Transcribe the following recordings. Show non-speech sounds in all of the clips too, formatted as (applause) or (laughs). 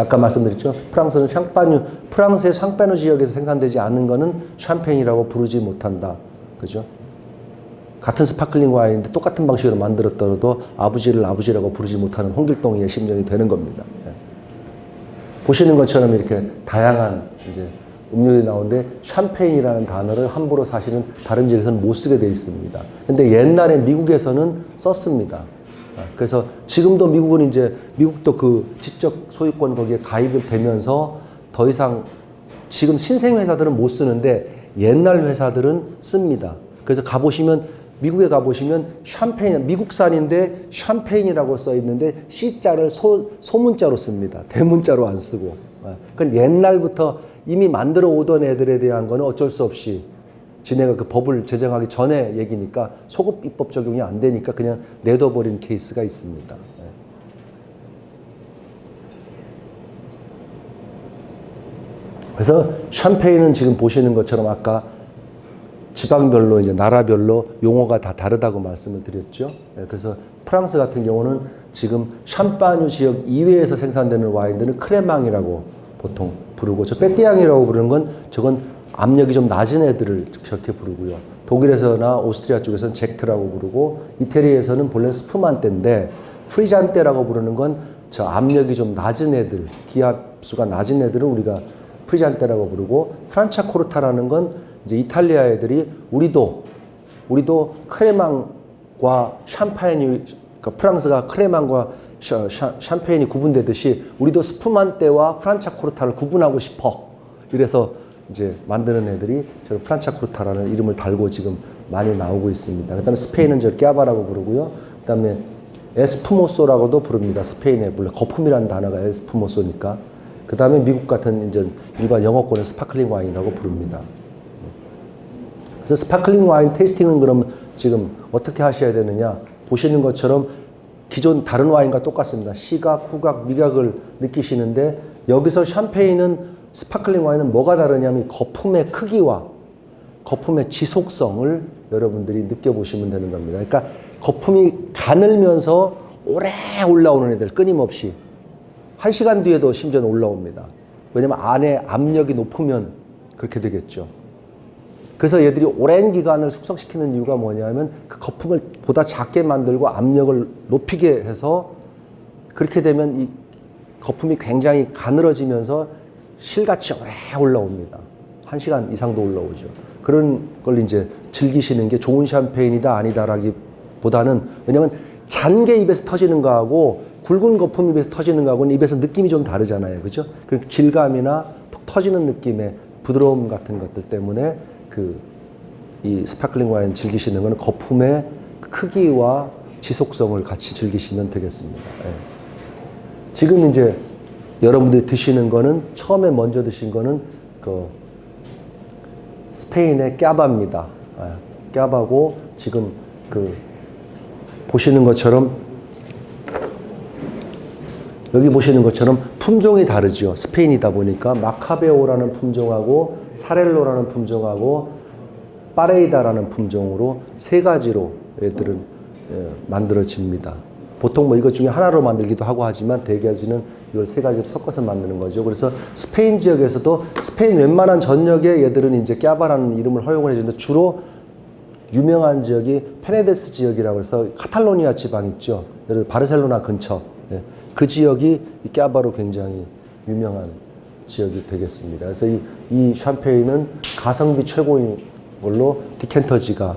아까 말씀드렸죠. 프랑스는 샹파뉴, 프랑스의 샹파뉴 지역에서 생산되지 않는 거는 샴페인이라고 부르지 못한다. 그죠? 같은 sparkling 와인인데 똑같은 방식으로 만들었더라도 아버지를 아버지라고 부르지 못하는 홍길동의 심정이 되는 겁니다. 예. 보시는 것처럼 이렇게 다양한 이제 음료들이 나오는데 샴페인이라는 단어를 함부로 사실은 다른 지역에서는 못 쓰게 돼 있습니다. 근데 옛날에 미국에서는 썼습니다. 아, 그래서 지금도 미국은 이제 미국도 그 지적 소유권 거기에 가입이 되면서 더 이상 지금 신생 회사들은 못 쓰는데 옛날 회사들은 씁니다. 그래서 가보시면 미국에 가보시면 샴페인 미국산인데 샴페인이라고 써 있는데 C자를 소, 소문자로 씁니다. 대문자로 안 쓰고. 그건 옛날부터 이미 만들어 오던 애들에 대한 거는 어쩔 수 없이 지네가 그 법을 제정하기 전에 얘기니까 소급 입법 적용이 안 되니까 그냥 내둬버린 케이스가 있습니다. 예. 그래서 샴페인은 지금 보시는 것처럼 아까 지방별로 이제 나라별로 용어가 다 다르다고 말씀을 드렸죠. 예, 그래서 프랑스 같은 경우는 지금 샴파뉴 지역 이외에서 생산되는 와인들은 crémant이라고 보통 부르고 저 pétillant이라고 부르는 건 저건 압력이 좀 낮은 애들을 저렇게 부르고요. 독일에서나 오스트리아 쪽에서는 Sekt라고 부르고 이태리에서는 본래 spumante인데 frizzante라고 부르는 건 저 압력이 좀 낮은 애들, 기압수가 낮은 애들을 우리가 frizzante라고 부르고 Franciacorta라는 건 이제 이탈리아 애들이 우리도 우리도 crémant과 샴페인이 그러니까 프랑스가 crémant과 샴페인이 구분되듯이 우리도 spumante와 Franciacorta를 구분하고 싶어. 이래서 이제 만드는 애들이 저 Franciacorta라는 이름을 달고 지금 많이 나오고 있습니다. 그 다음에 스페인은 저 cava라고 부르고요. 그 다음에 espumoso라고도 부릅니다. 스페인의 물론 거품이라는 단어가 espumoso니까. 그 다음에 미국 같은 이제 일반 영어권은 sparkling 와인이라고 부릅니다. 그래서 sparkling 와인 tasting은 그럼 지금 어떻게 하셔야 되느냐? 보시는 것처럼 기존 다른 와인과 똑같습니다. 시각, 후각, 미각을 느끼시는데 여기서 샴페인은 sparkling 와인은 뭐가 다르냐면 거품의 크기와 거품의 지속성을 여러분들이 느껴보시면 되는 겁니다. 그러니까 거품이 가늘면서 오래 올라오는 애들 끊임없이 한 시간 뒤에도 심지어 올라옵니다. 왜냐면 안에 압력이 높으면 그렇게 되겠죠. 그래서 얘들이 오랜 기간을 숙성시키는 이유가 뭐냐면 그 거품을 보다 작게 만들고 압력을 높이게 해서 그렇게 되면 이 거품이 굉장히 가늘어지면서 실같이 오래 올라옵니다. 한 시간 이상도 올라오죠. 그런 걸 이제 즐기시는 게 좋은 샴페인이다 아니다라기보다는 왜냐면 잔 게 입에서 터지는 거하고 굵은 거품 입에서 터지는 거하고는 입에서 느낌이 좀 다르잖아요. 그죠? 그 질감이나 톡 터지는 느낌의 부드러움 같은 것들 때문에 그 이 sparkling 와인 즐기시는 거는 거품의 크기와 지속성을 같이 즐기시면 되겠습니다. 예. 지금 이제 여러분들이 드시는 거는 처음에 먼저 드신 거는 그 스페인의 까바입니다. 예. 까바고 지금 그 보시는 것처럼 여기 보시는 것처럼 품종이 다르죠. 스페인이다 보니까 마카베오라는 품종하고 사렐로라는 품종하고 파레이다라는 품종으로 세 가지로 애들은 예, 만들어집니다. 보통 뭐 이것 중에 하나로 만들기도 하고 하지만 대개지는 이걸 세 가지를 섞어서 만드는 거죠. 그래서 스페인 지역에서도 스페인 웬만한 전역에 얘들은 이제 Cava라는 이름을 허용을 해주는데 주로 유명한 지역이 페네데스 지역이라고 해서 카탈로니아 지방 있죠. 예를 들어 바르셀로나 근처. 예. 그 지역이 이 Cava로 굉장히 유명한 지역이 되겠습니다. 그래서 이, 이 샴페인은 가성비 최고인 걸로 디켄터지가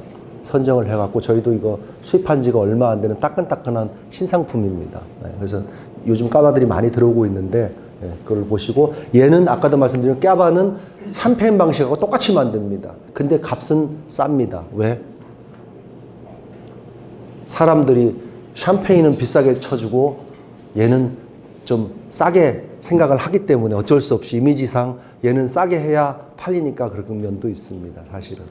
선정을 해갖고 저희도 이거 수입한 지가 얼마 안 되는 따끈따끈한 신상품입니다. 네, 그래서 요즘 까바들이 많이 들어오고 있는데 네, 그걸 보시고 얘는 아까도 말씀드린 까바는 샴페인 방식하고 똑같이 만듭니다. 근데 값은 쌉니다. 왜? 사람들이 샴페인은 비싸게 쳐주고 얘는 좀 싸게 생각을 하기 때문에 어쩔 수 없이 이미지상 얘는 싸게 해야 팔리니까 그런 면도 있습니다. 사실은.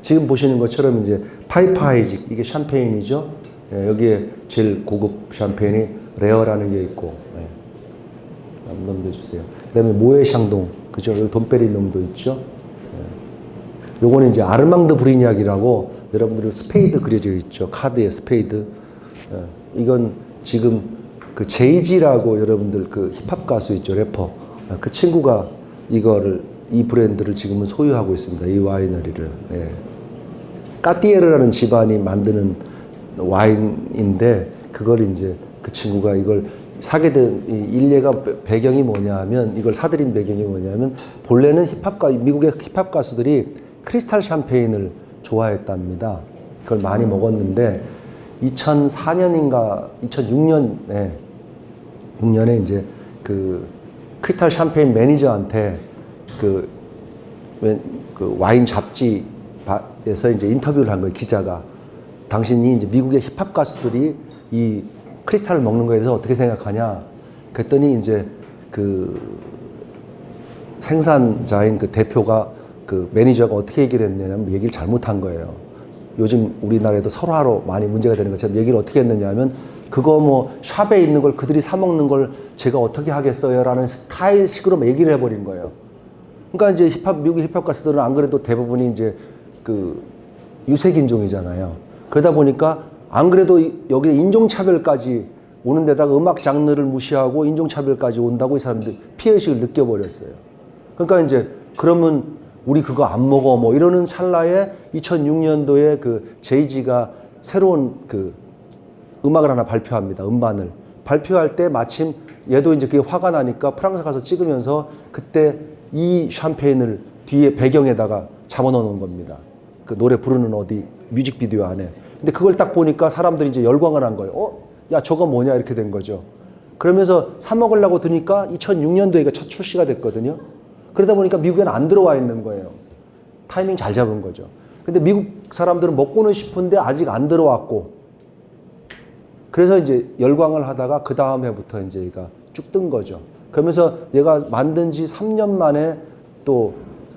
네. 지금 보시는 것처럼 이제 파이퍼 하이직 이게 샴페인이죠. 예, 여기에 제일 고급 샴페인이 레어라는 게 있고 예. 넘겨주세요. 그다음에 모에샹동 그죠? 여기 돔 페리뇽도 있죠. 예. 요거는 이제 아르망드 브리니악이라고 여러분들이 스페이드 그려져 있죠. 카드에 스페이드. 예. 이건 지금 그 제이지라고 여러분들 그 힙합 가수 있죠 래퍼 아, 그 친구가 이거를 이 브랜드를 지금은 소유하고 있습니다 이 와이너리를 예. 까띠에르라는 집안이 만드는 와인인데 그걸 이제 그 친구가 이걸 사게 된이 일례가 배- 배경이 뭐냐면 이걸 사들인 배경이 뭐냐면 본래는 힙합 가 미국의 힙합 가수들이 크리스탈 샴페인을 좋아했답니다. 그걸 많이 먹었는데 2004년인가 2006년에 6년에 이제 그 크리스탈 샴페인 매니저한테 그, 웬- 그 와인 잡지에서 이제 인터뷰를 한 거예요 기자가 당신이 이제 미국의 힙합 가수들이 이 크리스탈을 먹는 거에 대해서 어떻게 생각하냐 그랬더니 이제 그 생산자인 그 대표가 그 매니저가 어떻게 얘기를 했냐면 얘기를 잘못한 거예요. 요즘 우리나라에도 설화로 많이 문제가 되는 것처럼 얘기를 어떻게 했느냐면 그거 뭐 샵에 있는 걸 그들이 사 먹는 걸 제가 어떻게 하겠어요 라는 스타일식으로 막 얘기를 해버린 거예요. 그러니까 이제 힙합 미국 힙합 가수들은 안 그래도 대부분이 이제 그 유색 인종이잖아요. 그러다 보니까 안 그래도 이- 여기 인종 차별까지 오는 데다가 음악 장르를 무시하고 인종 차별까지 온다고 이 사람들 피해 의식을 느껴버렸어요. 그러니까 이제 그러면 우리 그거 안 먹어 뭐 이러는 찰나에 2006년도에 그 제이지가 새로운 그 음악을 하나 발표합니다. 음반을 발표할 때 마침 얘도 이제 그게 화가 나니까 프랑스 가서 찍으면서 그때 이 샴페인을 뒤에 배경에다가 잡아넣어 놓은 겁니다. 그 노래 부르는 어디 뮤직비디오 안에. 근데 그걸 딱 보니까 사람들이 이제 열광을 한 거예요. 어? 야 저거 뭐냐 이렇게 된 거죠. 그러면서 사 먹으려고 드니까 2006년도에 이거 첫 출시가 됐거든요. 그러다 보니까 미국에는 안 들어와 있는 거예요. 타이밍 잘 잡은 거죠. 근데 미국 사람들은 먹고는 싶은데 아직 안 들어왔고 그래서 이제 열광을 하다가 그 다음 해부터 이제 얘가 쭉 뜬 거죠. 그러면서 얘가 만든 지 3년 만에 또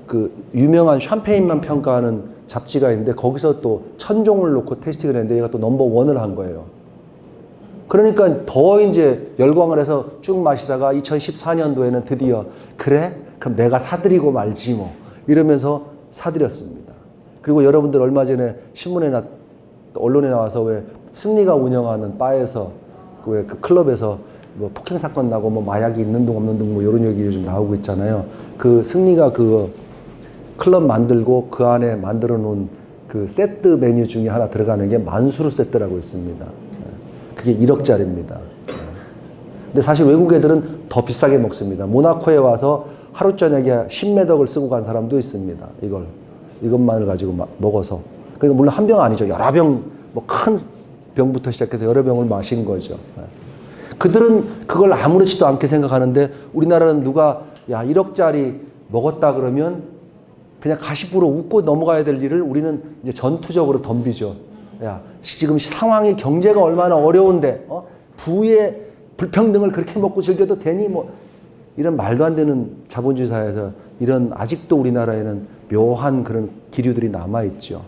그 유명한 샴페인만 평가하는 잡지가 있는데 거기서 또 천종을 놓고 테스팅을 했는데 얘가 또 넘버 원을 한 거예요. 그러니까 더 이제 열광을 해서 쭉 마시다가 2014년도에는 드디어 그래? 그럼 내가 사드리고 말지 뭐 이러면서 사드렸습니다. 그리고 여러분들 얼마 전에 신문에 나 언론에 나와서 왜 승리가 운영하는 바에서 그왜그 클럽에서 뭐 폭행 사건 나고 뭐 마약이 있는 둥 없는 둥뭐 이런 얘기 요즘 나오고 있잖아요. 그 승리가 그 클럽 만들고 그 안에 만들어 놓은 그 세트 메뉴 중에 하나 들어가는 게 만수르 세트라고 있습니다. 그게 1억짜리입니다. 근데 사실 외국 애들은 더 비싸게 먹습니다. 모나코에 와서 하루 저녁에 10매덕을 쓰고 간 사람도 있습니다. 이걸 이것만을 가지고 마- 먹어서. 그러니까 물론 한 병 아니죠. 여러 병, 뭐 큰 병부터 시작해서 여러 병을 마신 거죠. 그들은 그걸 아무렇지도 않게 생각하는데 우리나라는 누가 야 1억짜리 먹었다 그러면 그냥 가십부로 웃고 넘어가야 될 일을 우리는 이제 전투적으로 덤비죠. 야, 지금 상황이 경제가 얼마나 어려운데, 어? 부의 불평등을 그렇게 먹고 즐겨도 되니? 뭐, 이런 말도 안 되는 자본주의 사회에서 이런 아직도 우리나라에는 묘한 그런 기류들이 남아있죠.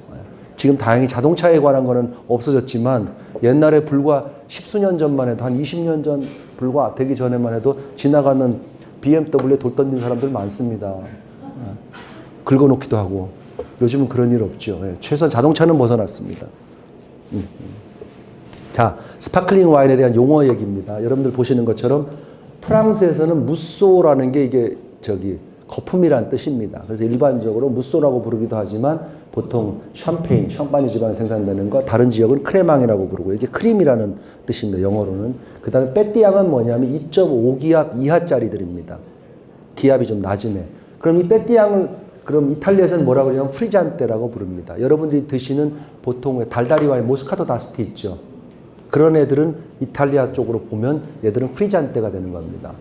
지금 다행히 자동차에 관한 거는 없어졌지만 옛날에 불과 십수년 전만 해도 한 20년 전 불과 되기 전에만 해도 지나가는 BMW에 돌 던진 사람들 많습니다. 긁어놓기도 하고 요즘은 그런 일 없죠. 예, 최소한 자동차는 벗어났습니다. 음, 음. 자, sparkling 와인에 대한 용어 얘기입니다. 여러분들 보시는 것처럼 프랑스에서는 mousseux라는 게 이게 저기 거품이란 뜻입니다. 그래서 일반적으로 mousseux라고 부르기도 하지만 보통 샴페인, 샹파뉴 지방에 생산되는 거 다른 지역은 crémant이라고 부르고 이게 크림이라는 뜻입니다. 영어로는. 그 다음에 pétillant은 뭐냐면 2.5기압 이하짜리들입니다. 기압이 좀 낮은 애. 그럼 이 pétillant을 그럼 이탈리아에서는 뭐라고 그러냐면 frizzante라고 부릅니다. 여러분들이 드시는 보통 달다리 와인 Moscato d'Asti 있죠. 그런 애들은 이탈리아 쪽으로 보면 얘들은 frizzante가 되는 겁니다.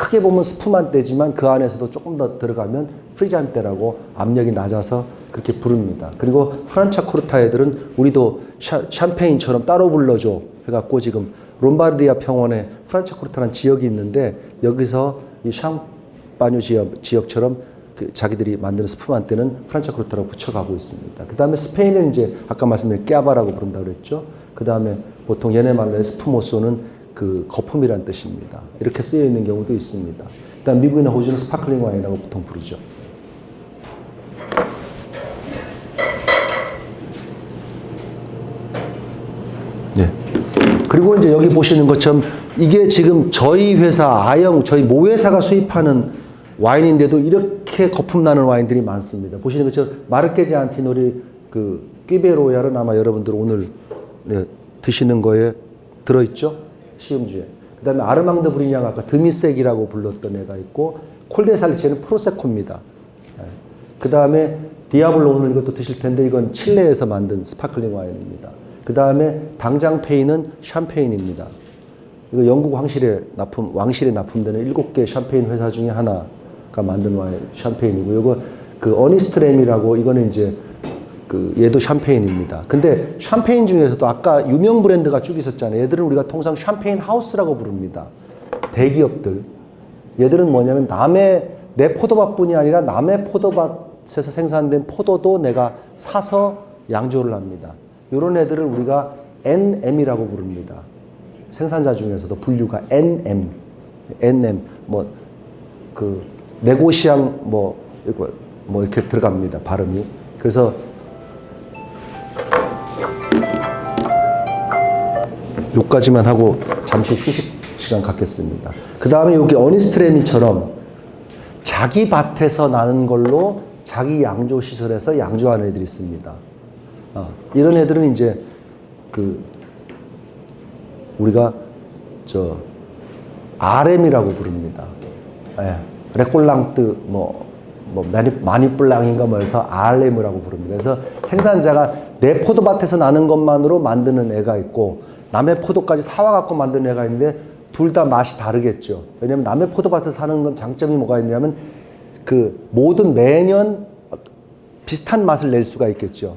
크게 보면 spumante지만 그 안에서도 조금 더 들어가면 frizzante라고 압력이 낮아서 그렇게 부릅니다. 그리고 프란차코르타 애들은 우리도 샤, 샴페인처럼 따로 불러줘 해갖고 지금 롬바르디아 평원에 프란차코르타라는 지역이 있는데 여기서 이 샹파뉴 지역, 지역처럼 그 자기들이 만드는 spumante는 프란차코르타라고 붙여가고 있습니다. 그 다음에 스페인은 이제 아까 말씀드린 Cava라고 부른다고 그랬죠. 그 다음에 보통 얘네 말로 espumoso는 그 거품이란 뜻입니다. 이렇게 쓰여 있는 경우도 있습니다. 일단 미국이나 호주는 sparkling 와인이라고 보통 부르죠. 네. 그리고 이제 여기 보시는 것처럼 이게 지금 저희 회사 아영 저희 모회사가 수입하는 와인인데도 이렇게 거품 나는 와인들이 많습니다. 보시는 것처럼 마르케지 안티노리 그 Cuvée Royale은 아마 여러분들 오늘 네, 드시는 거에 들어있죠 시음주에. 그 다음에 아르망드 브리냥 아까 demi-sec이라고 불렀던 애가 있고 콜데살리체는 Prosecco입니다. 그 다음에 디아블로 오늘 이것도 드실 텐데 이건 칠레에서 만든 sparkling 와인입니다. 그 다음에 당장페이는 샴페인입니다. 이거 영국 왕실에 납품, 왕실에 납품되는 일곱 개 샴페인 회사 중에 하나가 만든 와인 샴페인이고 이거 그 어니스트램이라고 이거는 이제 그 얘도 샴페인입니다. 근데 샴페인 중에서도 아까 유명 브랜드가 쭉 있었잖아요. 얘들은 우리가 통상 샴페인 하우스라고 부릅니다. 대기업들. 얘들은 뭐냐면 남의 내 포도밭뿐이 아니라 남의 포도밭에서 생산된 포도도 내가 사서 양조를 합니다. 이런 애들을 우리가 NM이라고 부릅니다. 생산자 중에서도 분류가 NM, NM 뭐그 네고시앙 뭐 이거 뭐 이렇게 들어갑니다 발음이. 그래서 요까지만 하고 잠시 휴식 시간 갖겠습니다. 그 다음에 여기 어니스트레미처럼 자기 밭에서 나는 걸로 자기 양조 시설에서 양조하는 애들이 있습니다. 어, 이런 애들은 이제 그 우리가 저 RM이라고 부릅니다. 예, 레꼴랑트 뭐, 뭐 마니, 마니뿔랑인가 뭐 해서 RM이라고 부릅니다. 그래서 생산자가 내 포도밭에서 나는 것만으로 만드는 애가 있고 남의 포도까지 사와 갖고 만드는 애가 있는데 둘 다 맛이 다르겠죠. 왜냐면 남의 포도밭에서 사는 건 장점이 뭐가 있냐면 그 모든 매년 비슷한 맛을 낼 수가 있겠죠.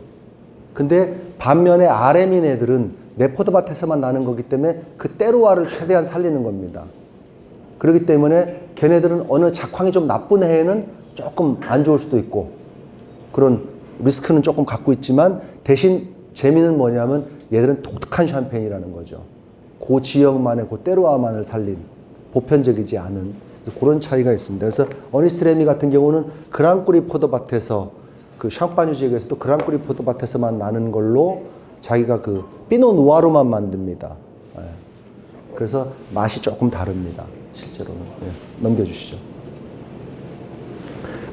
근데 반면에 RM인 애들은 내 포도밭에서만 나는 거기 때문에 그 때로와를 최대한 살리는 겁니다. 그렇기 때문에 걔네들은 어느 작황이 좀 나쁜 해에는 조금 안 좋을 수도 있고 그런 리스크는 조금 갖고 있지만 대신 재미는 뭐냐면 얘들은 독특한 샴페인이라는 거죠. 그 지역만의 그 때로와만을 살린 보편적이지 않은 그런 차이가 있습니다. 그래서 어니스트 레미 같은 경우는 Grand Cru 포도밭에서 그 샹파뉴 지역에서도 Grand Cru 포도밭에서만 나는 걸로 자기가 그 Pinot Noir만 만듭니다. 예. 그래서 맛이 조금 다릅니다. 실제로는 예. 넘겨주시죠.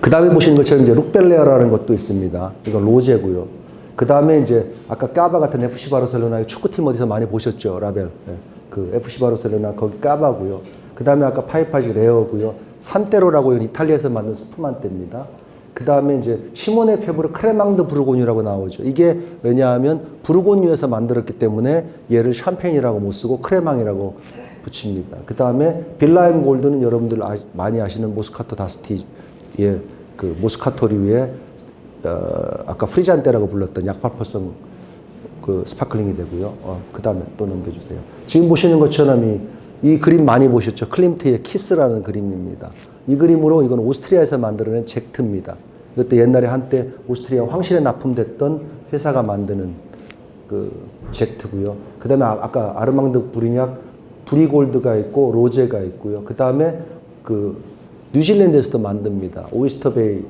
그 다음에 보시는 것처럼 이제 뤽 벨레어라는 것도 있습니다. 이거 rosé고요. 그 다음에 이제 아까 Cava 같은 FC 바르셀로나의 축구팀 어디서 많이 보셨죠, 라벨. 예. 그 FC 바르셀로나 거기 Cava고요. 그 다음에 아까 파이퍼 하이직 레어고요. 산테로라고 이탈리아에서 만든 spumante입니다. 그 다음에 이제 시모네 페브르 Crémant de Bourgogne라고 나오죠. 이게 왜냐하면 부르고뉴에서 만들었기 때문에 얘를 샴페인이라고 못 쓰고 crémant이라고 붙입니다. 그 다음에 빌라엠 골드는 여러분들 아, 많이 아시는 Moscato d'Asti의 그 Moscato류의 어, 아까 frizzante라고 불렀던 약발포성 그 sparkling이 되고요. 어, 그 다음에 또 넘겨주세요. 지금 보시는 것처럼 이, 이 그림 많이 보셨죠? 클림트의 키스라는 그림입니다. 이 그림으로 이건 오스트리아에서 만들어낸 Sekt입니다. 이것도 옛날에 한때 오스트리아 황실에 납품됐던 회사가 만드는 그 Sekt고요. 그 다음에 아까 아르망드 브리냑 Brut Gold가 있고 rosé가 있고요. 그 다음에 그 뉴질랜드에서도 만듭니다. 오이스터 베이라는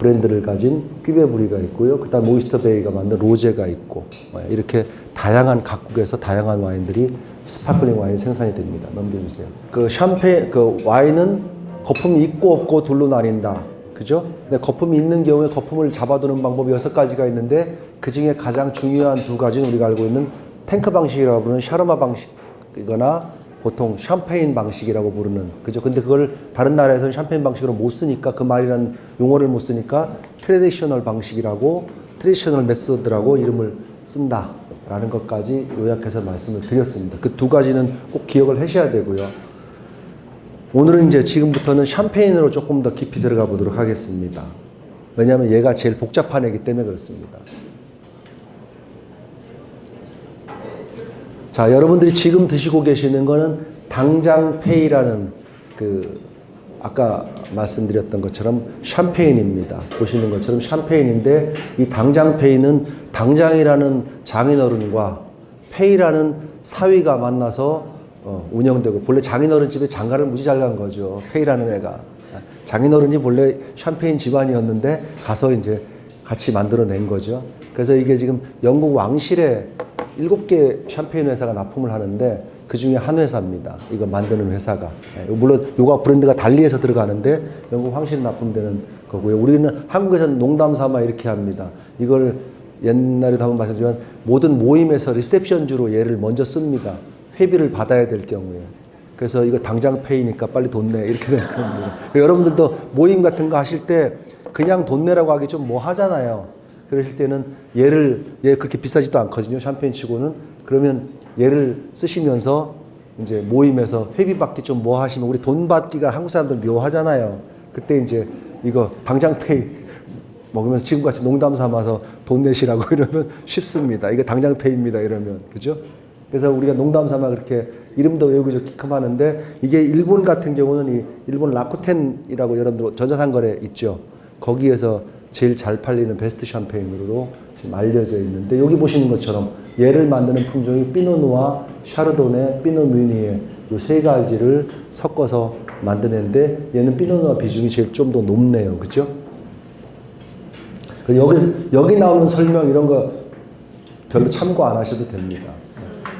브랜드를 가진 퀴베브리가 있고요. 그 다음 오이스터베이가 만든 로제가 있고 뭐 이렇게 다양한 각국에서 다양한 와인들이 스파클링 와인 생산이 됩니다. 넘겨주세요. 그 샴페인 그 와인은 거품이 있고 없고 둘로 나뉜다. 그죠? 근데 거품이 있는 경우에 거품을 잡아두는 방법이 여섯 가지가 있는데 그 중에 가장 중요한 두 가지는 우리가 알고 있는 탱크 방식이라고 부르는 샤르마 방식이거나 보통 샴페인 방식이라고 부르는 그죠? 근데 그걸 다른 나라에서는 샴페인 방식으로 못 쓰니까 그 말이라는 용어를 못 쓰니까 traditional 방식이라고 traditional method라고 이름을 쓴다 라는 것까지 요약해서 말씀을 드렸습니다. 그 두 가지는 꼭 기억을 하셔야 되고요. 오늘은 이제 지금부터는 샴페인으로 조금 더 깊이 들어가 보도록 하겠습니다. 왜냐하면 얘가 제일 복잡한 애기 때문에 그렇습니다. 자, 여러분들이 지금 드시고 계시는 거는 당장페이라는 그 아까 말씀드렸던 것처럼 샴페인입니다. 보시는 것처럼 샴페인인데 이 당장페이는 당장이라는 장인어른과 페이라는 사위가 만나서 어, 운영되고 본래 장인어른 집에 장가를 무지 잘 간 거죠. 페이라는 애가 장인어른이 본래 샴페인 집안이었는데 가서 이제 같이 만들어낸 거죠. 그래서 이게 지금 영국 왕실의 일곱 개 샴페인 회사가 납품을 하는데 그 중에 한 회사입니다. 이거 만드는 회사가. 예, 물론 요가 브랜드가 달리해서 들어가는데 영국 황실 납품되는 거고요. 우리는 한국에서는 농담 삼아 이렇게 합니다. 이걸 옛날에도 한번 말씀드리지만 모든 모임에서 리셉션주로 얘를 먼저 씁니다. 회비를 받아야 될 경우에. 그래서 이거 당장 페이니까 빨리 돈 내. 이렇게 되는 겁니다. 여러분들도 모임 같은 거 하실 때 그냥 돈 내라고 하기 좀 뭐 하잖아요. 그러실 때는 얘를, 얘 그렇게 비싸지도 않거든요. 샴페인 치고는. 그러면 얘를 쓰시면서 이제 모임에서 회비 받기 좀 뭐 하시면 우리 돈 받기가 한국 사람들 묘하잖아요. 그때 이제 이거 당장 페이 (laughs) 먹으면서 지금같이 농담 삼아서 돈 내시라고 (laughs) 이러면 쉽습니다. 이거 당장 페이입니다. 이러면. 그죠? 그래서 우리가 농담 삼아 그렇게 이름도 외우고 기억 하는데 이게 일본 같은 경우는 이 일본 라쿠텐이라고 여러분들 전자상거래 있죠. 거기에서 제일 잘 팔리는 베스트 샴페인으로 지금 알려져 있는데 여기 보시는 것처럼 얘를 만드는 품종이 피노누아, 샤르도네, 피노뮤니에 이 세 가지를 섞어서 만드는데 얘는 피노누아 비중이 제일 좀 더 높네요. 그죠? 여기, 여기 나오는 설명 이런 거 별로 참고 안 하셔도 됩니다.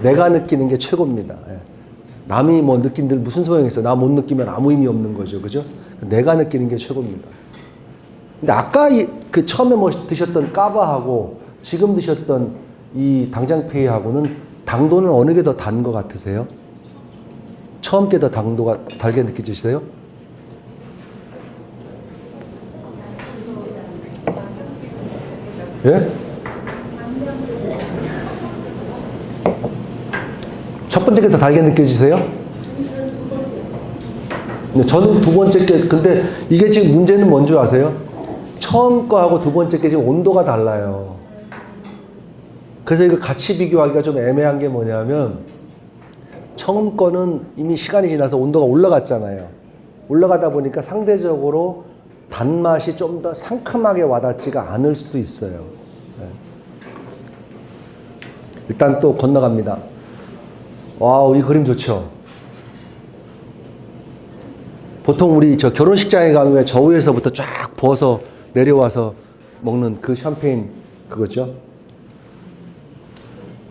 내가 느끼는 게 최고입니다. 예. 남이 뭐 느낀들 무슨 소용이 있어? 나 못 느끼면 아무 의미 없는 거죠. 그죠? 내가 느끼는 게 최고입니다. 근데 아까 이, 그 처음에 뭐 드셨던 까바하고 지금 드셨던 이 당장페이하고는 당도는 어느 게 더 단 것 같으세요? 처음 게 더 당도가 달게 느껴지세요? 예? 첫 번째 게 더 달게 느껴지세요? 네, 저는 두 번째 게 근데 이게 지금 문제는 뭔지 아세요? 처음 거하고 두 번째 게 지금 온도가 달라요. 그래서 이거 같이 비교하기가 좀 애매한 게 뭐냐면 처음 거는 이미 시간이 지나서 온도가 올라갔잖아요. 올라가다 보니까 상대적으로 단맛이 좀 더 상큼하게 와닿지가 않을 수도 있어요. 네. 일단 또 건너갑니다. 와우, 이 그림 좋죠? 보통 우리 저 결혼식장에 가면 왜 저 위에서부터 쫙 부어서 내려와서 먹는 그 샴페인 그거죠?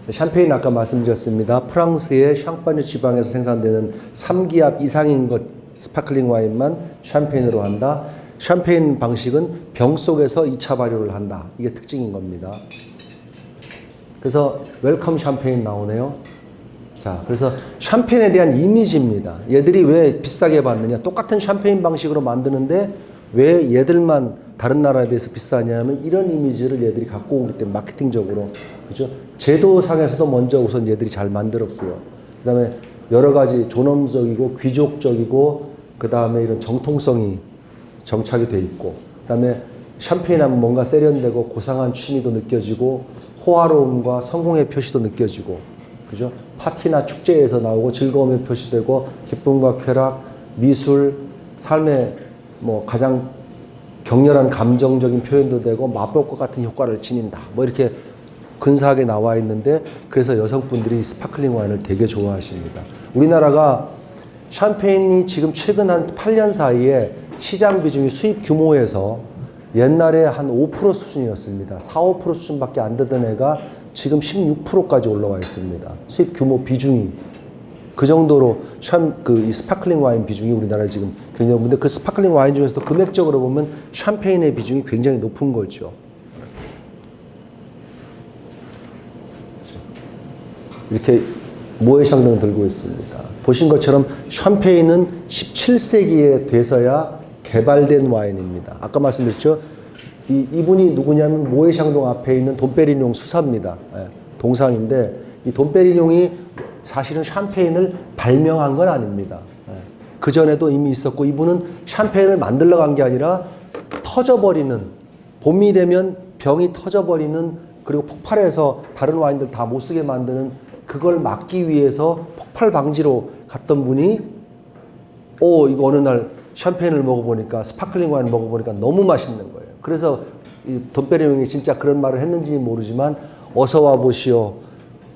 샴페인 아까 말씀드렸습니다. 프랑스의 샹파뉴 지방에서 생산되는 3기압 이상인 것 스파클링 와인만 샴페인으로 한다. 샴페인 방식은 병 속에서 2차 발효를 한다. 이게 특징인 겁니다. 그래서 welcome 샴페인 나오네요. 자, 그래서 샴페인에 대한 이미지입니다. 얘들이 왜 비싸게 받느냐? 똑같은 샴페인 방식으로 만드는데 왜 얘들만 다른 나라에 비해서 비싸냐면 이런 이미지를 얘들이 갖고 오기 때문에 마케팅적으로 그죠? 제도상에서도 먼저 우선 얘들이 잘 만들었고요. 그다음에 여러 가지 존엄적이고 귀족적이고 그다음에 이런 정통성이 정착이 돼 있고 그다음에 샴페인 하면 뭔가 세련되고 고상한 취미도 느껴지고 호화로움과 성공의 표시도 느껴지고 그죠? 파티나 축제에서 나오고 즐거움의 표시되고 기쁨과 쾌락, 미술, 삶의 뭐 가장 격렬한 감정적인 표현도 되고 마법 같은 효과를 지닌다. 뭐 이렇게 근사하게 나와 있는데 그래서 여성분들이 스파클링 와인을 되게 좋아하십니다. 우리나라가 샴페인이 지금 최근 한 8년 사이에 시장 비중이 수입 규모에서 옛날에 한 5% 수준이었습니다. 4, 5% 수준밖에 안 되던 애가 지금 16%까지 올라와 있습니다. 수입 규모 비중이 그 정도로 샴그 스파클링 와인 비중이 우리나라에 지금 굉장히 높은데 그 스파클링 와인 중에서도 금액적으로 보면 샴페인의 비중이 굉장히 높은 거죠. 이렇게 모해샹등 들고 있습니다. 보신 것처럼 샴페인은 17세기에 돼서야 개발된 와인입니다. 아까 말씀드렸죠? 이, 이분이 누구냐면 모해샹동 앞에 있는 돈페리뇽 수사입니다. 예, 동상인데 이 돈페리뇽이 사실은 샴페인을 발명한 건 아닙니다. 예, 그 전에도 이미 있었고 이분은 샴페인을 만들러 간 게 아니라 터져버리는 봄이 되면 병이 터져버리는 그리고 폭발해서 다른 와인들 다 못 쓰게 만드는 그걸 막기 위해서 폭발 방지로 갔던 분이 오 이거 어느 날 샴페인을 먹어보니까 스파클링 와인 먹어보니까 너무 맛있는 거예요. 그래서 이 돈페리뇽이 진짜 그런 말을 했는지 모르지만 어서 와 보시오.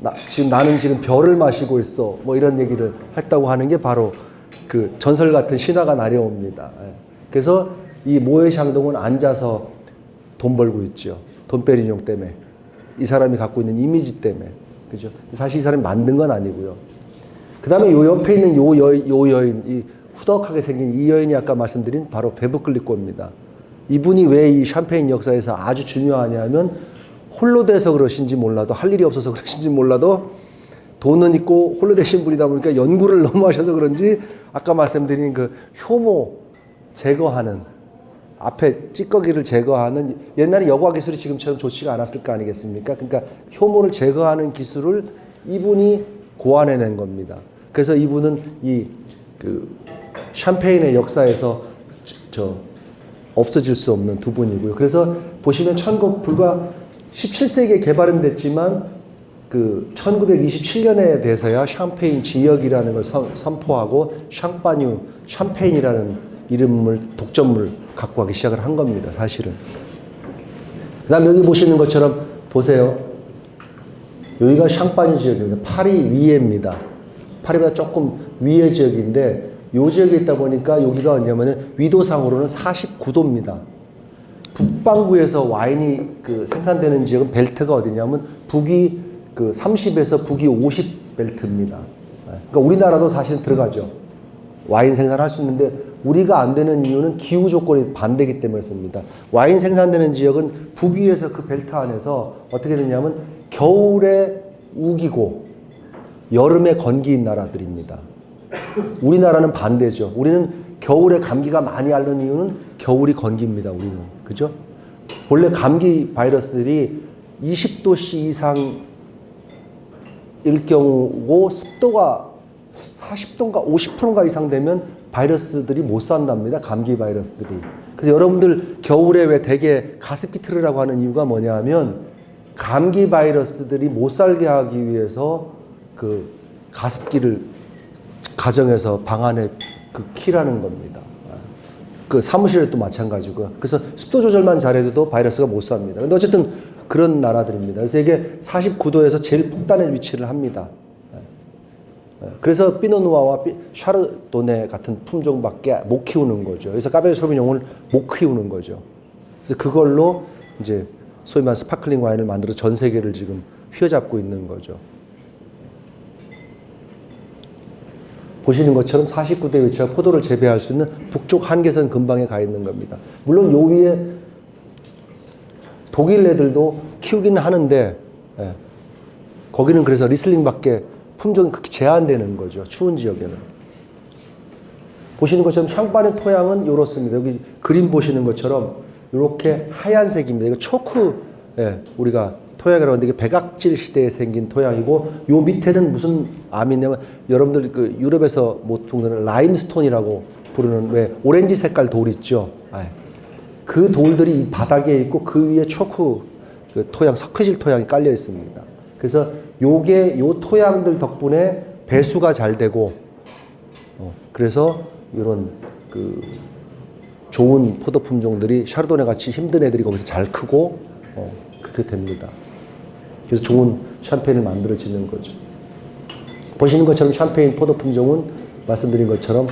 나, 지금 나는 지금 별을 마시고 있어. 뭐 이런 얘기를 했다고 하는 게 바로 그 전설 같은 신화가 나려옵니다. 예. 그래서 이 모에샹동은 앉아서 돈 벌고 있죠. 돈페리뇽 때문에. 이 사람이 갖고 있는 이미지 때문에. 그죠? 사실 이 사람이 만든 건 아니고요. 그 다음에 요 옆에 있는 요, 여, 요 여인, 이 후덕하게 생긴 이 여인이 아까 말씀드린 바로 베브클리코입니다. 이분이 왜 이 샴페인 역사에서 아주 중요하냐면 홀로 돼서 그러신지 몰라도 할 일이 없어서 그러신지 몰라도 돈은 있고 홀로 되신 분이다 보니까 연구를 (laughs) 너무 하셔서 그런지 아까 말씀드린 그 효모 제거하는 앞에 찌꺼기를 제거하는 옛날에 여과 기술이 지금처럼 좋지가 않았을 거 아니겠습니까? 그러니까 효모를 제거하는 기술을 이분이 고안해낸 겁니다. 그래서 이분은 이 그 샴페인의 역사에서 저 없어질 수 없는 두 분이고요. 그래서 보시면 19 불과 17세기에 개발은 됐지만 그 1927년에 돼서야 샴페인 지역이라는 걸 선, 선포하고 샹파뉴 샴페인이라는 이름을 독점을 갖고 가기 시작을 한 겁니다. 사실은. 그 다음 여기 보시는 것처럼 보세요. 여기가 샹파뉴 지역입니다. 파리 위에입니다. 파리보다 조금 위의 지역인데 요 지역에 있다 보니까 여기가 뭐냐면은 위도상으로는 49도입니다. 북반구에서 와인이 그 생산되는 지역은 벨트가 어디냐면 북이 그 30에서 북이 50 벨트입니다. 그러니까 우리나라도 사실 들어가죠. 와인 생산할 수 있는데 우리가 안 되는 이유는 기후 조건이 반대기 때문에 습니다 와인 생산되는 지역은 북위에서 그 벨트 안에서 어떻게 되냐면 겨울에 우기고 여름에 건기인 나라들입니다. 우리나라는 반대죠. 우리는 겨울에 감기가 많이 앓는 이유는 겨울이 건기입니다. 우리는. 그죠? 원래 감기 바이러스들이 20도씨 이상일 경우고 습도가 40도인가 50%인가 이상 되면 바이러스들이 못 산답니다. 감기 바이러스들이. 그래서 여러분들 겨울에 왜 대개 가습기 틀으라고 하는 이유가 뭐냐 하면 감기 바이러스들이 못 살게 하기 위해서 그 가습기를 가정에서 방 안에 그 키라는 겁니다. 그 사무실에도 마찬가지고요. 그래서 습도 조절만 잘해도 바이러스가 못 삽니다. 근데 어쨌든 그런 나라들입니다. 그래서 이게 49도에서 제일 북단에 위치를 합니다. 그래서 피노누아와 샤르도네 같은 품종밖에 못 키우는 거죠. 그래서 까베르 소비뇽을 못 키우는 거죠. 그래서 그걸로 이제 소위 말해 스파클링 와인을 만들어 전 세계를 지금 휘어잡고 있는 거죠. 보시는 것처럼 49도에 위치와 포도를 재배할 수 있는 북쪽 한계선 근방에 가 있는 겁니다. 물론 요 위에 독일 애들도 키우기는 하는데 예, 거기는 그래서 리슬링밖에 품종이 그렇게 제한되는 거죠. 추운 지역에는. 보시는 것처럼 샹파의 토양은 이렇습니다. 여기 그림 보시는 것처럼 이렇게 하얀색입니다. 이거 초크 예, 우리가 토양이라고 하는데 이게 백악질 시대에 생긴 토양이고 요 밑에는 무슨 암이 냐면 여러분들 그 유럽에서 보통 라임스톤이라고 부르는 왜 오렌지 색깔 돌 있죠. 아, 그 돌들이 이 바닥에 있고 그 위에 초크 그 토양 석회질 토양이 깔려 있습니다. 그래서 요게 요 토양들 덕분에 배수가 잘 되고 어, 그래서 이런 그 좋은 포도 품종들이 샤르도네 같이 힘든 애들이 거기서 잘 크고 어, 그렇게 됩니다. 그래서 좋은 샴페인을 만들어지는 거죠. 보시는 것처럼 샴페인 포도 품종은 말씀드린 것처럼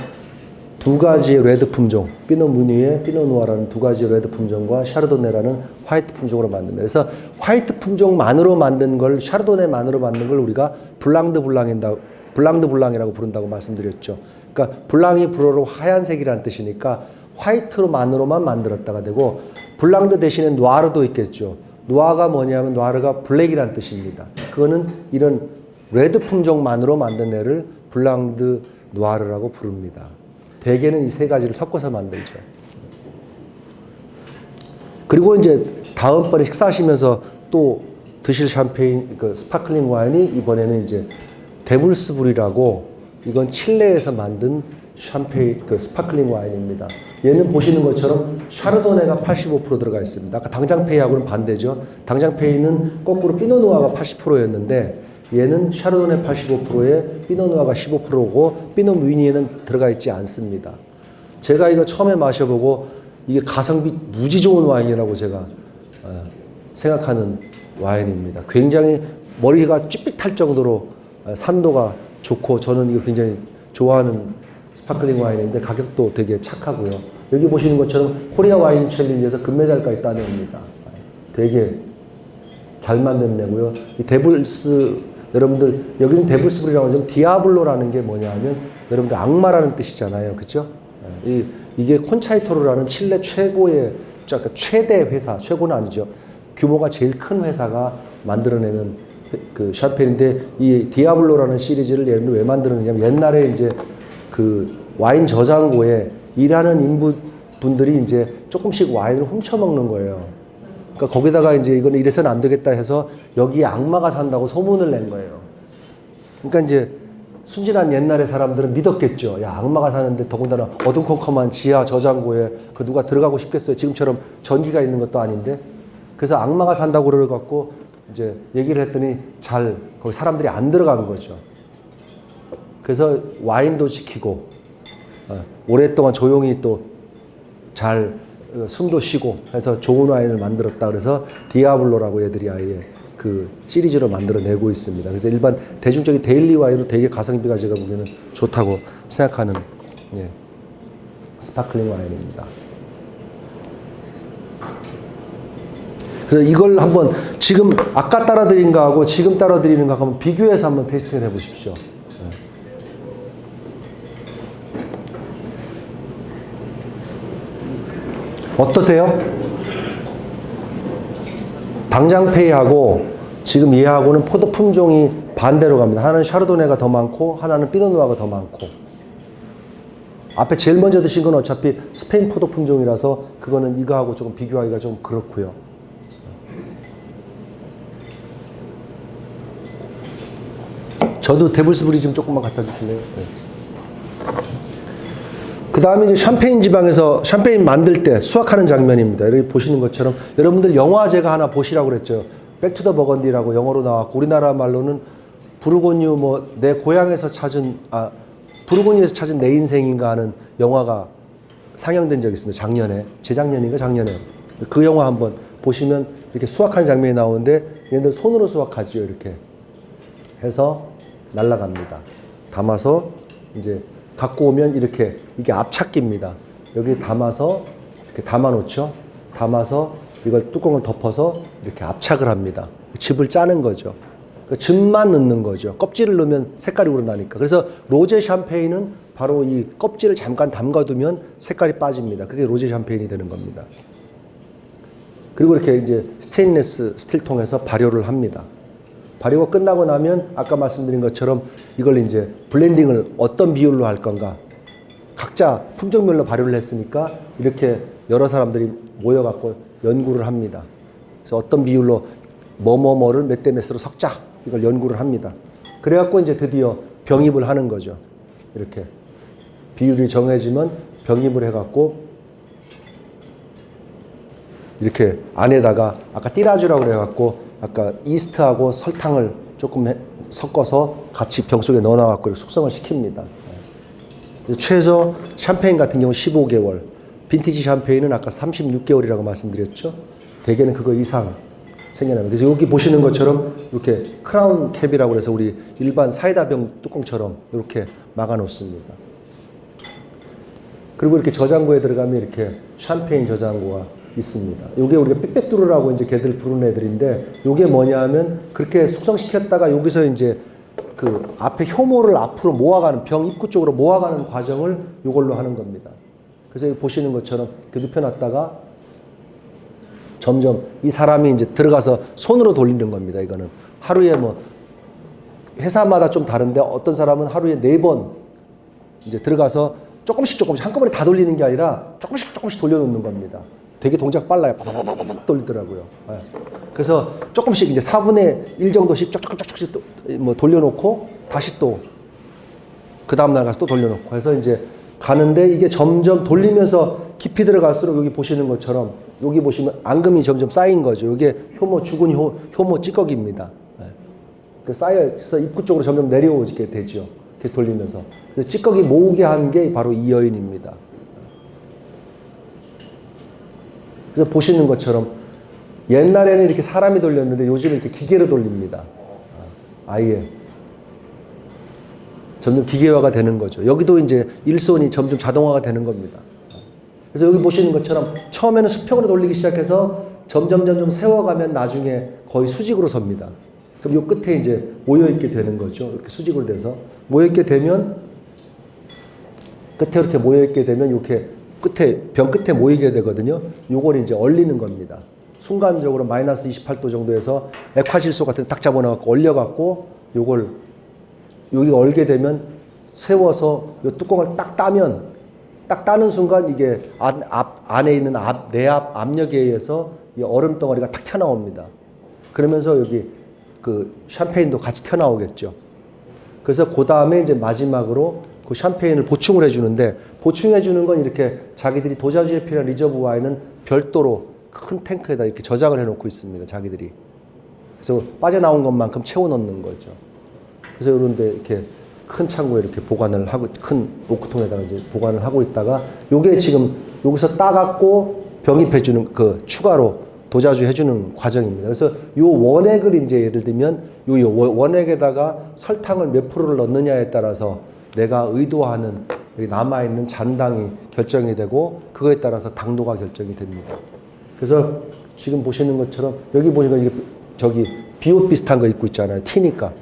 두 가지의 레드 품종, 피노 무니에 피노 누아라는 두 가지의 레드 품종과 샤르도네라는 화이트 품종으로 만듭니다. 그래서 화이트 품종만으로 만든 걸 샤르도네만으로 만든 걸 우리가 블랑드 블랑인다 블랑드 블랑이라고 부른다고 말씀드렸죠. 그러니까 blanc이 불어로 하얀색이라는 뜻이니까 화이트로만으로만 만들었다가 되고 blanc de 대신에 noir도 있겠죠. noir가 뭐냐면 noir가 블랙이란 뜻입니다. 그거는 이런 레드 품종만으로 만든 애를 blanc de noirs라고 부릅니다. 대개는 이 세 가지를 섞어서 만들죠. 그리고 이제 다음번에 식사하시면서 또 드실 샴페인, 그 스파클링 와인이 이번에는 이제 데블스불이라고 이건 칠레에서 만든 샴페인, 그 스파클링 와인입니다. 얘는 보시는 것처럼 샤르도네가 85% 들어가 있습니다. 아까 당장페이하고는 반대죠. 당장페이는 거꾸로 피노누아가 80%였는데 얘는 샤르도네 85%에 Pinot Noir가 15%고 피노 무이니에는 들어가 있지 않습니다. 제가 이거 처음에 마셔보고 이게 가성비 무지 좋은 와인이라고 제가 어, 생각하는 와인입니다. 굉장히 머리가 쭈삣할 정도로 어, 산도가 좋고 저는 이거 굉장히 좋아하는 sparkling 와인인데 가격도 되게 착하고요. 여기 보시는 것처럼 코리아 와인 챌린지에서 금메달까지 따냅니다. 되게 잘 만든 애고요. 이 Devil's 여러분들 여기는 Devil's Brut이라고 하지만 Diablo라는 게 뭐냐면 여러분들 악마라는 뜻이잖아요. 그죠? 이, 이게 Concha y Toro라는 칠레 최고의 그러니까 최대 회사, 최고는 아니죠. 규모가 제일 큰 회사가 만들어내는 그 샴페인인데 이 Diablo라는 시리즈를 들어 왜 만들었냐면 옛날에 이제 그 와인 저장고에 일하는 인부 분들이 이제 조금씩 와인을 훔쳐 먹는 거예요. 그러니까 거기다가 이제 이거는 이래서는 안 되겠다 해서 여기에 악마가 산다고 소문을 낸 거예요. 그러니까 이제 순진한 옛날의 사람들은 믿었겠죠. 야, 악마가 사는데 더군다나 어둠컴컴한 지하 저장고에 그 누가 들어가고 싶겠어요. 지금처럼 전기가 있는 것도 아닌데. 그래서 악마가 산다고 그래갖고 이제 얘기를 했더니 잘 거기 사람들이 안 들어가는 거죠. 그래서 와인도 지키고 어, 오랫동안 조용히 또 잘 어, 숨도 쉬고 해서 좋은 와인을 만들었다 그래서 Diablo라고 얘들이 아예 그 시리즈로 만들어내고 있습니다. 그래서 일반 대중적인 daily 와인으로 되게 가성비가 제가 보기에는 좋다고 생각하는 예, sparkling 와인입니다. 그래서 이걸 한번 지금 아까 따라 드린 거하고 지금 따라 드리는 거 한번 비교해서 한번 tasting을 해보십시오. 어떠세요? 당장페이하고 지금 얘하고는 포도 품종이 반대로 갑니다. 하나는 샤르도네가 더 많고 하나는 피노누아가 더 많고 앞에 제일 먼저 드신 건 어차피 스페인 포도 품종이라서 그거는 이거하고 조금 비교하기가 좀 그렇고요. 저도 데블스부리 좀 조금만 갖다 주실래요? 네. 그 다음에 이제 샴페인 지방에서 샴페인 만들 때 수확하는 장면입니다. 여기 보시는 것처럼 여러분들 영화 제가 하나 보시라고 그랬죠. Back to the Burgundy라고 영어로 나왔고 우리나라 말로는 부르고뉴 뭐 내 고향에서 찾은 아 부르고뉴에서 찾은 내 인생인가 하는 영화가 상영된 적이 있습니다. 작년에 재작년인가 작년에 그 영화 한번 보시면 이렇게 수확하는 장면이 나오는데 얘네들 손으로 수확하지요 이렇게 해서 날라갑니다. 담아서 이제 갖고 오면 이렇게 이게 앞찾기입니다. 여기 담아서 이렇게 담아 놓죠. 담아서 이걸 뚜껑을 덮어서 이렇게 압착을 합니다. 즙을 짜는 거죠. 그 즙만 넣는 거죠. 껍질을 넣으면 색깔이 우러나니까. 그래서 로제 샴페인은 바로 이 껍질을 잠깐 담가두면 색깔이 빠집니다. 그게 로제 샴페인이 되는 겁니다. 그리고 이렇게 이제 스테인레스 스틸통에서 발효를 합니다. 발효가 끝나고 나면 아까 말씀드린 것처럼 이걸 이제 블렌딩을 어떤 비율로 할 건가 각자 품종별로 발효를 했으니까 이렇게 여러 사람들이 모여갖고 연구를 합니다. 그래서 어떤 비율로 뭐뭐뭐를 몇 대 몇으로 섞자 이걸 연구를 합니다. 그래갖고 이제 드디어 병입을 하는 거죠. 이렇게 비율이 정해지면 병입을 해갖고 이렇게 안에다가 아까 띠라주라고 그래갖고 아까 이스트하고 설탕을 조금 해, 섞어서 같이 병 속에 넣어놔갖고 숙성을 시킵니다. 최소 샴페인 같은 경우 15개월, 빈티지 샴페인은 아까 36개월이라고 말씀드렸죠. 대개는 그거 이상 생겨납니다. 그래서 여기 보시는 것처럼 이렇게 크라운 캡이라고 해서 우리 일반 사이다병 뚜껑처럼 이렇게 막아 놓습니다. 그리고 이렇게 저장고에 들어가면 이렇게 샴페인 저장고가 있습니다. 이게 우리가 빽빽뚜루라고 이제 걔들 부르는 애들인데 이게 뭐냐면 그렇게 숙성시켰다가 여기서 이제 그 앞에 효모를 앞으로 모아가는 병 입구 쪽으로 모아가는 과정을 이걸로 하는 겁니다. 그래서 여기 보시는 것처럼 눕혀놨다가 점점 이 사람이 이제 들어가서 손으로 돌리는 겁니다. 이거는 하루에 뭐 회사마다 좀 다른데 어떤 사람은 하루에 네 번 이제 들어가서 조금씩 조금씩 한꺼번에 다 돌리는 게 아니라 조금씩 조금씩 돌려놓는 겁니다. 되게 동작 빨라요. 팍팍팍팍 돌리더라고요. 네. 그래서 조금씩 이제 4분의 1 정도씩 쪽쪽쪽쪽씩 뭐 돌려놓고 다시 또 그 다음날 가서 또 돌려놓고 해서 이제 가는데 이게 점점 돌리면서 깊이 들어갈수록 여기 보시는 것처럼 여기 보시면 앙금이 점점 쌓인 거죠. 이게 효모 죽은 효, 효모 찌꺼기입니다. 네. 그 쌓여서 입구 쪽으로 점점 내려오게 되죠. 계속 돌리면서. 찌꺼기 모으게 한 게 바로 이 여인입니다. 그래서 보시는 것처럼 옛날에는 이렇게 사람이 돌렸는데 요즘은 이렇게 기계로 돌립니다. 아예. 점점 기계화가 되는 거죠. 여기도 이제 일손이 점점 자동화가 되는 겁니다. 그래서 여기 보시는 것처럼 처음에는 수평으로 돌리기 시작해서 점점 점점 세워가면 나중에 거의 수직으로 섭니다. 그럼 요 끝에 이제 모여 있게 되는 거죠. 이렇게 수직으로 돼서 모여 있게 되면 끝에 이렇게 모여 있게 되면 이렇게 끝에 병 끝에 모이게 되거든요. 요걸 이제 얼리는 겁니다. 순간적으로 마이너스 28도 정도에서 액화질소 같은 데딱 잡아놔갖고 얼려갖고 요걸 여기 얼게 되면 세워서 요 뚜껑을 딱 따면 딱 따는 순간 이게 안, 앞, 안에 있는 앞, 내압 압력에 의해서 이 얼음 덩어리가 탁 튀어나옵니다. 그러면서 여기 그 샴페인도 같이 튀어나오겠죠. 그래서 그 다음에 이제 마지막으로 그 샴페인을 보충을 해주는데 보충해주는 건 이렇게 자기들이 dosage에 필요한 reserve 와인은 별도로 큰 탱크에다 이렇게 저장을 해놓고 있습니다. 자기들이. 그래서 빠져나온 것만큼 채워넣는 거죠. 그래서 이런데 이렇게 큰 창고에 이렇게 보관을 하고 큰 오크통에다가 이제 보관을 하고 있다가 요게 지금 여기서 따갖고 병입해 주는 그 추가로 도자주 해주는 과정입니다. 그래서 요 원액을 이제 예를 들면 요- 요 원액에다가 설탕을 몇 프로를 넣느냐에 따라서 내가 의도하는 남아있는 잔당이 결정이 되고 그거에 따라서 당도가 결정이 됩니다. 그래서 지금 보시는 것처럼 여기 보니까 이게 저기 비옷 비슷한 거 입고 있잖아요. 티니까.